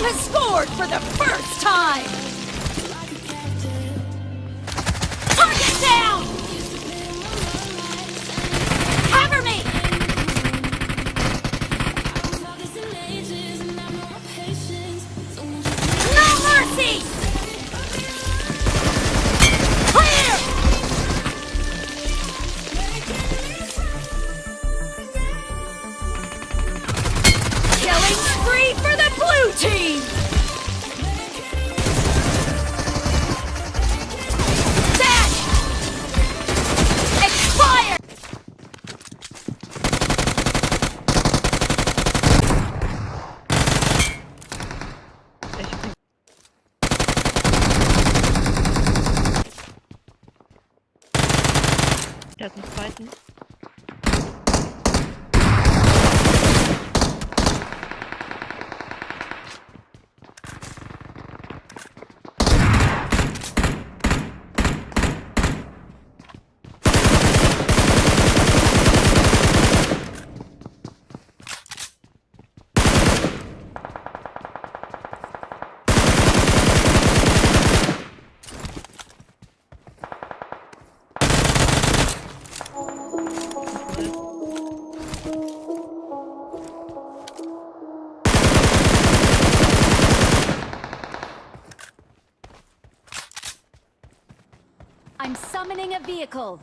team has scored for the first time! Target down! Der hat einen zweiten. I'm summoning a vehicle.